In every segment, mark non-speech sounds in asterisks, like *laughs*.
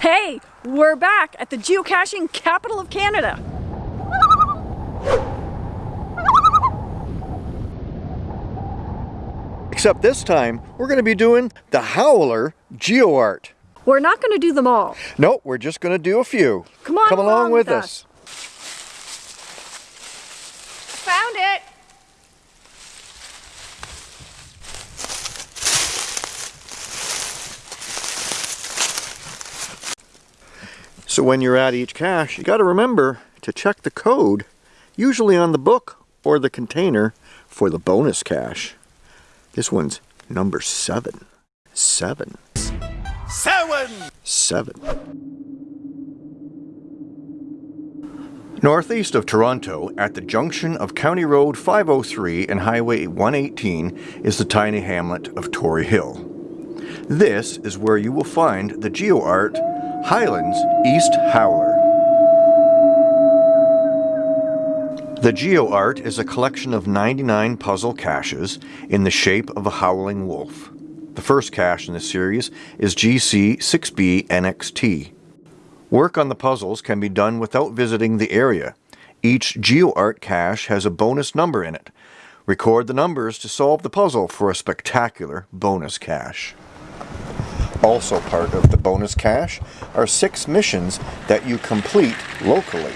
Hey, we're back at the geocaching capital of Canada. Except this time, we're going to be doing the Howler GeoArt. We're not going to do them all. Nope, we're just going to do a few. Come on Come along, along with, with us. Found it. So when you're at each cache, you got to remember to check the code, usually on the book or the container for the bonus cache. This one's number seven. Seven. Seven! Seven. Northeast of Toronto, at the junction of County Road 503 and Highway 118, is the tiny hamlet of Tory Hill. This is where you will find the GeoArt Highlands East Howler. The GeoArt is a collection of 99 puzzle caches in the shape of a howling wolf. The first cache in the series is GC6B NXT. Work on the puzzles can be done without visiting the area. Each GeoArt cache has a bonus number in it. Record the numbers to solve the puzzle for a spectacular bonus cache. Also part of the bonus cache are six missions that you complete locally.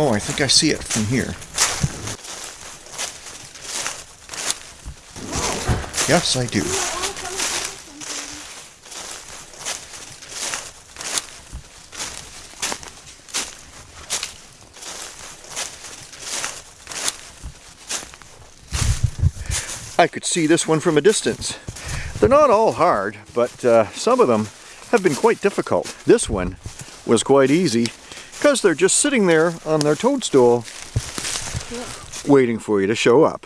Oh, I think I see it from here. Yes, I do. I could see this one from a distance. They're not all hard, but uh, some of them have been quite difficult. This one was quite easy because they're just sitting there on their toadstool waiting for you to show up.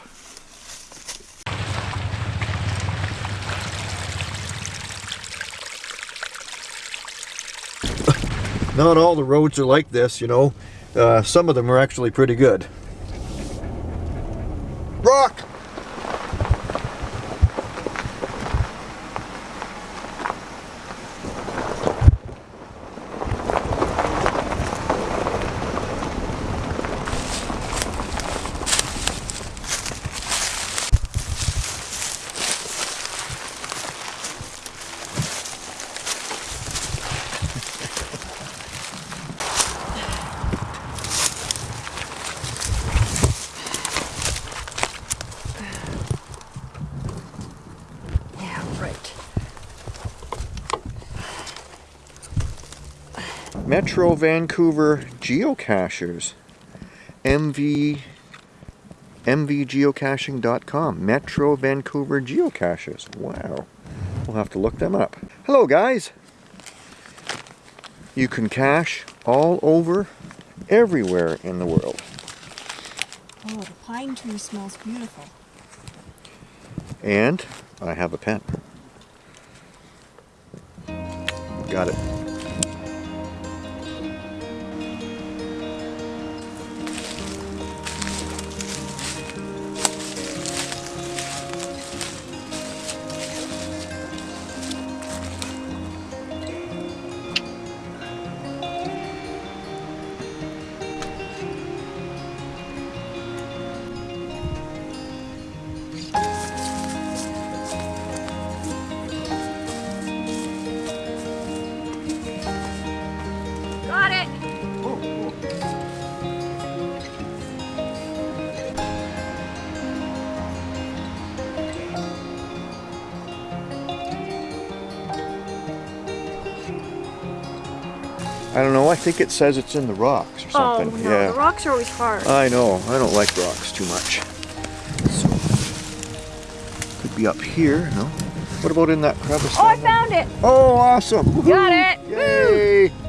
Not all the roads are like this, you know. Uh, some of them are actually pretty good. Metro Vancouver geocachers. MV mvgeocaching.com. Metro Vancouver geocachers. Wow. We'll have to look them up. Hello guys. You can cache all over everywhere in the world. Oh, the pine tree smells beautiful. And I have a pen. Got it. I don't know, I think it says it's in the rocks or something. Oh something. no, yeah. the rocks are always hard. I know, I don't like rocks too much. So, could be up here, no? What about in that crevice? oh, I found it. Oh, awesome! Got it. Woo.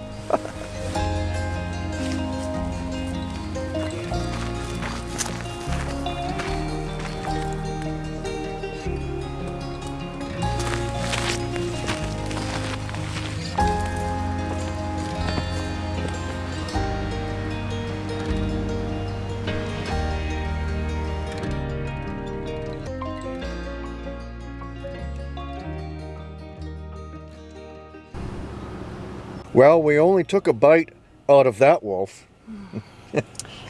Well, we only took a bite out of that wolf. *laughs*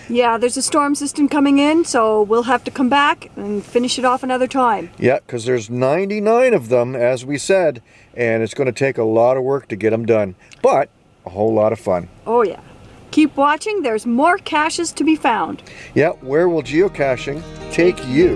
Yeah, there's a storm system coming in, so we'll have to come back and finish it off another time. Yeah, because there's 99 of them, as we said, and it's going to take a lot of work to get them done, but a whole lot of fun. Oh yeah. Keep watching, there's more caches to be found. Yeah, where will geocaching take you?